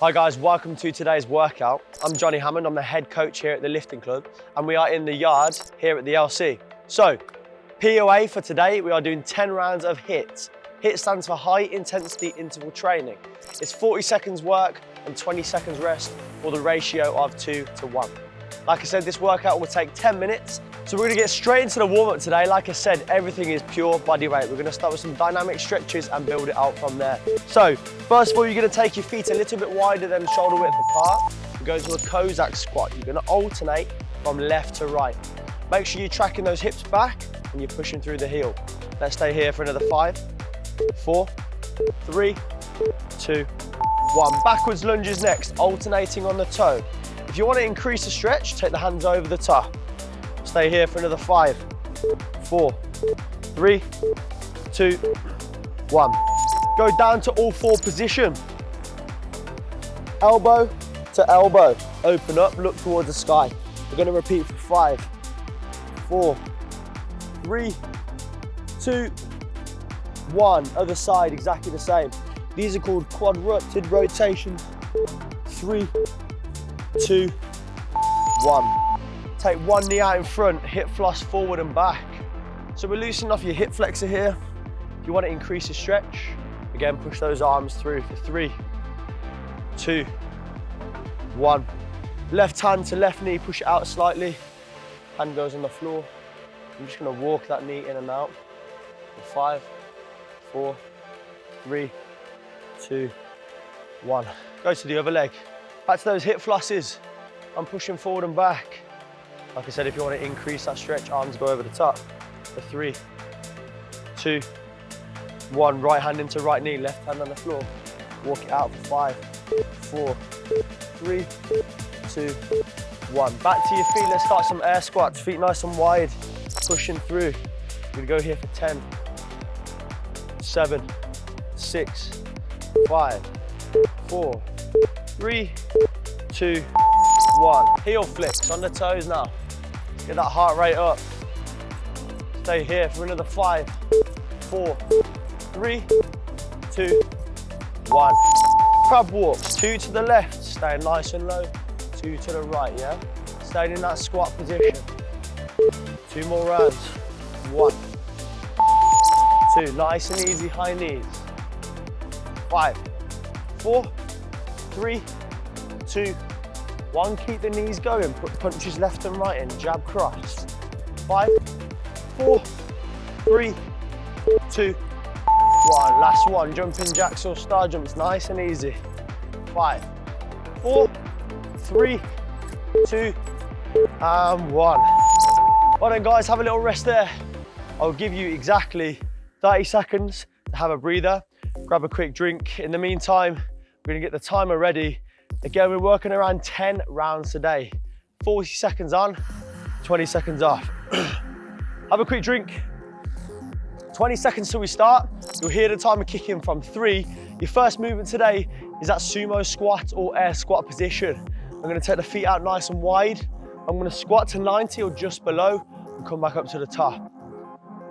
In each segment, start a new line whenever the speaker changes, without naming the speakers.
Hi guys, welcome to today's workout. I'm Johnny Hammond, I'm the head coach here at the lifting club and we are in the yard here at the LC. So, POA for today, we are doing 10 rounds of HIIT. HIIT stands for high intensity interval training. It's 40 seconds work and 20 seconds rest or the ratio of two to one. Like I said, this workout will take 10 minutes. So we're gonna get straight into the warm up today. Like I said, everything is pure body weight. We're gonna start with some dynamic stretches and build it out from there. So first of all, you're gonna take your feet a little bit wider than shoulder width apart. We go to a Cossack squat. You're gonna alternate from left to right. Make sure you're tracking those hips back and you're pushing through the heel. Let's stay here for another five, four, three, two, one. Backwards lunges next, alternating on the toe. If you want to increase the stretch, take the hands over the top. Stay here for another five, four, three, two, one. Go down to all four position. Elbow to elbow. Open up, look towards the sky. We're going to repeat for five, four, three, two, one. Other side, exactly the same. These are called quadruped rotations. Three, two, one. Take one knee out in front, hip floss forward and back. So we're loosening off your hip flexor here. If you want to increase the stretch, again, push those arms through for three, two, one. Left hand to left knee, push it out slightly. Hand goes on the floor. I'm just gonna walk that knee in and out. Five, four, three, two, one. Go to the other leg. Back to those hip flosses. I'm pushing forward and back. Like I said, if you want to increase that stretch, arms go over the top. For three, two, one. Right hand into right knee, left hand on the floor. Walk it out for five, four, three, two, one. Back to your feet, let's start some air squats. Feet nice and wide, pushing through. We're gonna go here for 10, seven, six, five, four, three, two, one. Heel flips on the toes now. Get that heart rate up. Stay here for another five, four, three, two, one. Crab walk, two to the left, staying nice and low, two to the right, yeah? Staying in that squat position. Two more rounds. One, two, nice and easy high knees. Five, four, three, two, one. Keep the knees going. Put punches left and right in. Jab cross. Five, four, three, two, one. Last one. Jumping jacks or star jumps. Nice and easy. Five, four, three, two, and one. Well then guys, have a little rest there. I'll give you exactly 30 seconds to have a breather, grab a quick drink. In the meantime, we're gonna get the timer ready. Again, we're working around 10 rounds today. 40 seconds on, 20 seconds off. have a quick drink. 20 seconds till we start. You'll hear the timer kick in from three. Your first movement today is that sumo squat or air squat position. I'm gonna take the feet out nice and wide. I'm gonna squat to 90 or just below and come back up to the top.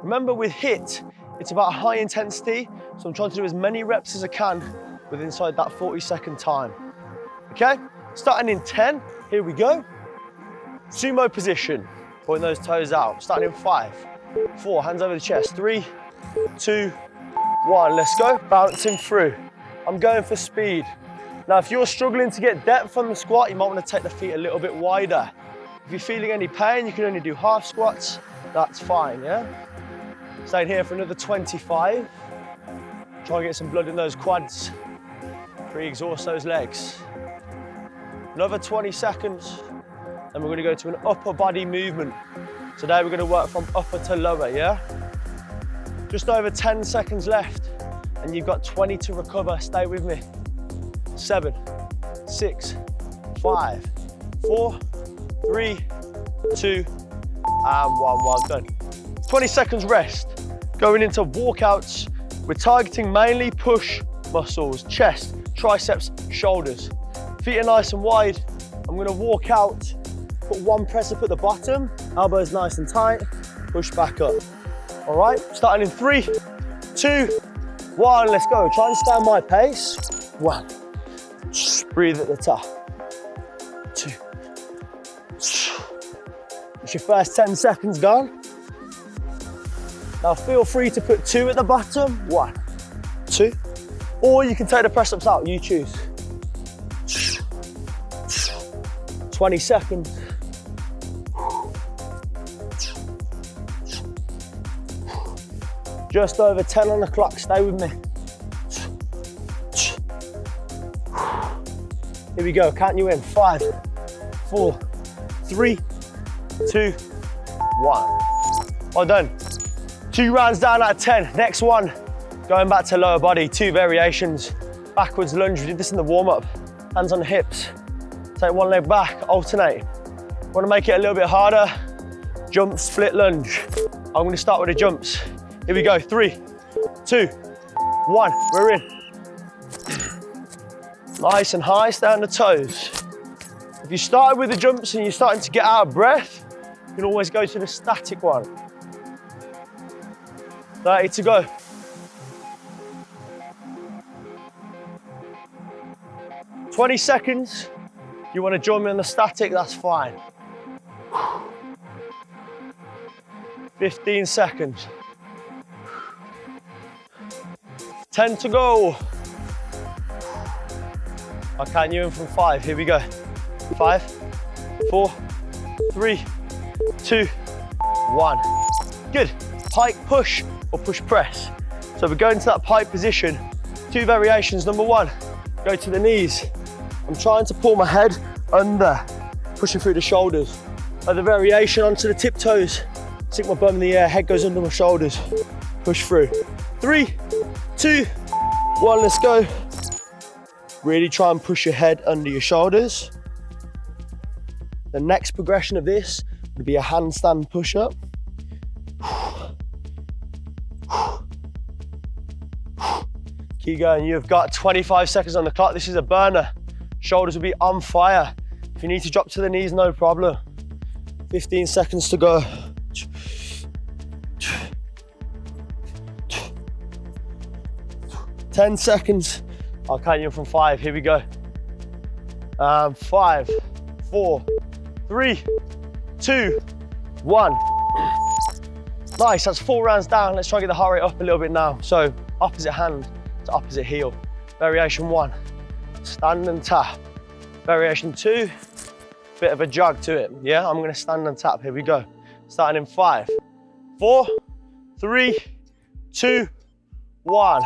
Remember with HIIT, it's about high intensity, so I'm trying to do as many reps as I can with inside that 40 second time. Okay, starting in 10, here we go. Sumo position, point those toes out. Starting in five, four, hands over the chest. Three, two, one, let's go. Bouncing through. I'm going for speed. Now, if you're struggling to get depth on the squat, you might want to take the feet a little bit wider. If you're feeling any pain, you can only do half squats. That's fine, yeah? Staying here for another 25. Try and get some blood in those quads. Pre-exhaust those legs. Another 20 seconds. and we're gonna go to an upper body movement. Today we're gonna work from upper to lower, yeah? Just over 10 seconds left and you've got 20 to recover. Stay with me. Seven, six, five, four, three, two, and one. Well done. 20 seconds rest. Going into walkouts, we're targeting mainly push muscles, chest, triceps, shoulders. Feet are nice and wide. I'm gonna walk out, put one press up at the bottom, elbows nice and tight, push back up. All right, starting in three, two, one, let's go. Try and stay on my pace. One, Breathe at the top. Two. It's your first 10 seconds gone. Now feel free to put two at the bottom. One, two. Or you can take the press ups out, you choose. 20 seconds. Just over 10 on the clock, stay with me. Here we go, count you in. Five, four, three, two, one. Well done. Two rounds down out of 10. Next one, going back to lower body, two variations. Backwards lunge, we did this in the warm up. Hands on the hips. Take one leg back, alternate. Want to make it a little bit harder, jump, split lunge. I'm gonna start with the jumps. Here we go, three, two, one, we're in. Nice and high, stay on the toes. If you started with the jumps and you're starting to get out of breath, you can always go to the static one. 30 to go. Twenty seconds. If you want to join me on the static, that's fine. 15 seconds. 10 to go. I'll count you in from five. Here we go. Five, four, three, two, one. Good. Pike push or push press. So we're going to that pike position. Two variations. Number one, go to the knees. I'm trying to pull my head under, pushing through the shoulders. Other variation onto the tiptoes. Stick my bum in the air, head goes under my shoulders. Push through. Three, two, one, let's go. Really try and push your head under your shoulders. The next progression of this would be a handstand push-up. Keep going, you've got 25 seconds on the clock. This is a burner. Shoulders will be on fire. If you need to drop to the knees, no problem. 15 seconds to go. Ten seconds. I'll count you from five. Here we go. Um, five, four, three, two, one. Nice, that's four rounds down. Let's try and get the heart rate up a little bit now. So opposite hand to opposite heel. Variation one, stand and tap. Variation two, bit of a jog to it. Yeah, I'm gonna stand and tap. Here we go. Starting in five, four, three, two, one.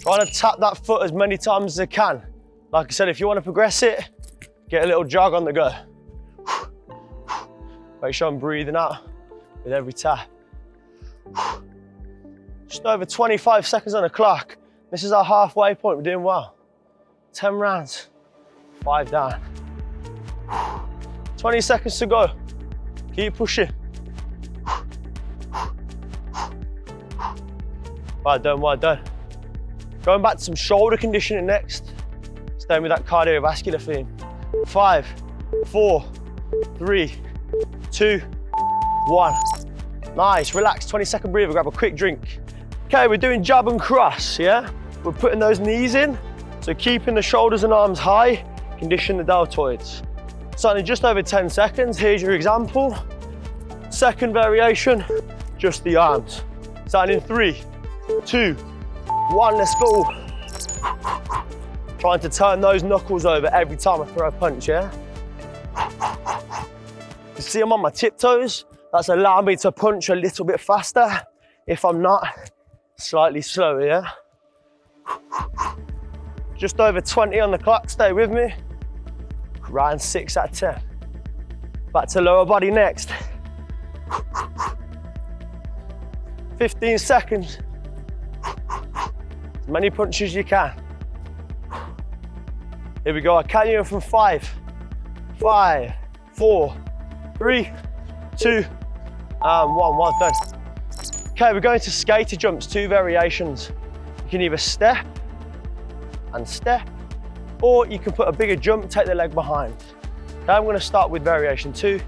Trying to tap that foot as many times as I can. Like I said, if you want to progress it, get a little jog on the go. Make sure I'm breathing out with every tap. Just over 25 seconds on the clock. This is our halfway point, we're doing well. 10 rounds, five down. 20 seconds to go. Keep pushing. Well done, well done. Going back to some shoulder conditioning next. Staying with that cardiovascular theme. Five, four, three, two, one. Nice, relax, 20 second breather, grab a quick drink. Okay, we're doing jab and cross, yeah? We're putting those knees in, so keeping the shoulders and arms high, condition the deltoids. Starting in just over 10 seconds, here's your example. Second variation, just the arms. Starting in three, two, one, let's go. Trying to turn those knuckles over every time I throw a punch, yeah? You see I'm on my tiptoes? That's allowing me to punch a little bit faster. If I'm not, slightly slower, yeah? Just over 20 on the clock, stay with me. Round six out of 10. Back to lower body next. 15 seconds. As many punches as you can. Here we go, I count you in from five, five, four, three, two, and one, well done. Okay, we're going to skater jumps, two variations. You can either step and step, or you can put a bigger jump, take the leg behind. Okay, I'm gonna start with variation two,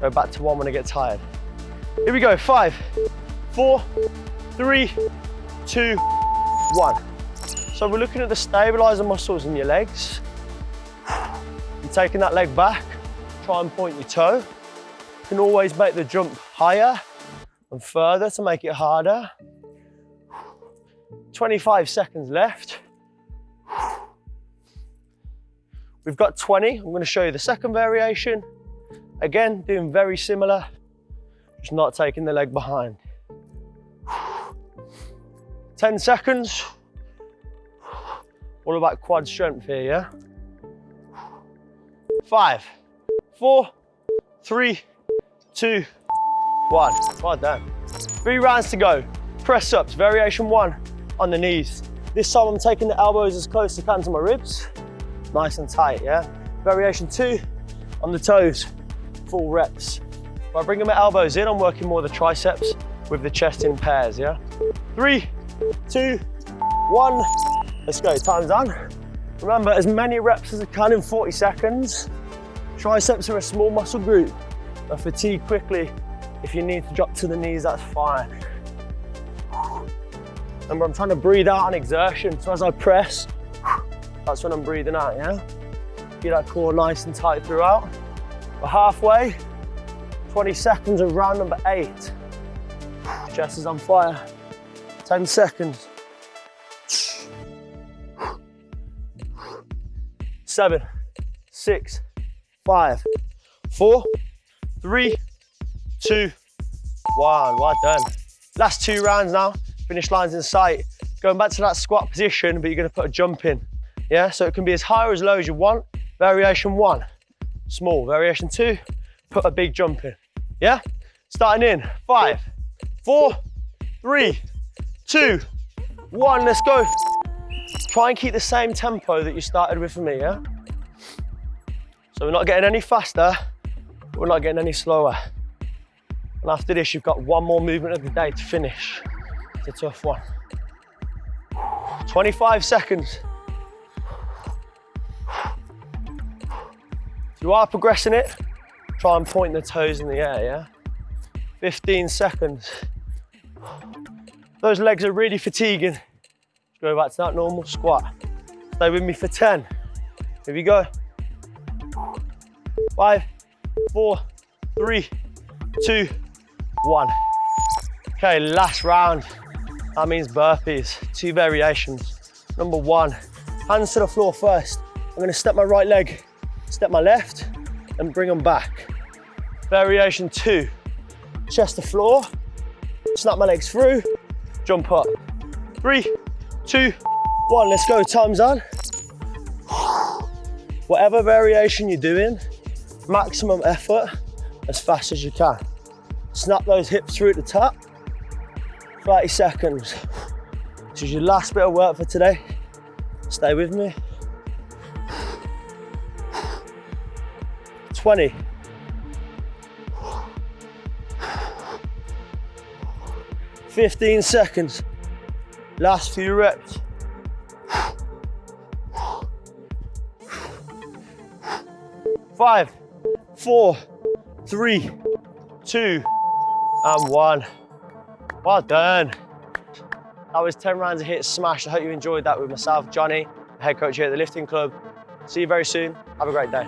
go back to one when I get tired. Here we go, five, four, three, two, one. So we're looking at the stabilizer muscles in your legs. You're taking that leg back, try and point your toe. You can always make the jump higher and further to make it harder. 25 seconds left. We've got 20. I'm going to show you the second variation. Again, doing very similar, just not taking the leg behind. 10 seconds. All about quad strength here, yeah? Five, four, three, two, one. Well done. Three rounds to go. Press ups, variation one on the knees. This time I'm taking the elbows as close as I can to my ribs. Nice and tight, yeah? Variation two on the toes, full reps. By bringing my elbows in, I'm working more the triceps with the chest in pairs, yeah? Three, two, one. Let's go, time's done. Remember, as many reps as I can in 40 seconds. Triceps are a small muscle group. I fatigue quickly. If you need to drop to the knees, that's fine. Remember, I'm trying to breathe out on exertion. So as I press, that's when I'm breathing out, yeah? Get that core nice and tight throughout. We're halfway, 20 seconds of round number eight. Chest is on fire. 10 seconds. Seven, six, five, four, three, two, one. Well done. Last two rounds now. Finish lines in sight. Going back to that squat position, but you're gonna put a jump in. Yeah, so it can be as high or as low as you want. Variation one, small. Variation two, put a big jump in. Yeah? Starting in five, four, three, two, one. Let's go. Try and keep the same tempo that you started with for me, yeah? So we're not getting any faster, we're not getting any slower. And after this, you've got one more movement of the day to finish. It's a tough one. 25 seconds. You are progressing it, try and point the toes in the air, yeah? 15 seconds. Those legs are really fatiguing. Go back to that normal squat. Stay with me for 10. Here we go. Five, four, three, two, one. Okay, last round. That means burpees, two variations. Number one, hands to the floor first. I'm gonna step my right leg, step my left, and bring them back. Variation two, chest to floor, snap my legs through, jump up. Three, two, one, let's go, time's on. Whatever variation you're doing, maximum effort as fast as you can. Snap those hips through at the top. 30 seconds. This is your last bit of work for today. Stay with me. 20. Fifteen seconds. Last few reps. Five, four, three, two, and one. Well done. That was 10 rounds of HIIT smash. I hope you enjoyed that with myself, Johnny, head coach here at the lifting club. See you very soon. Have a great day.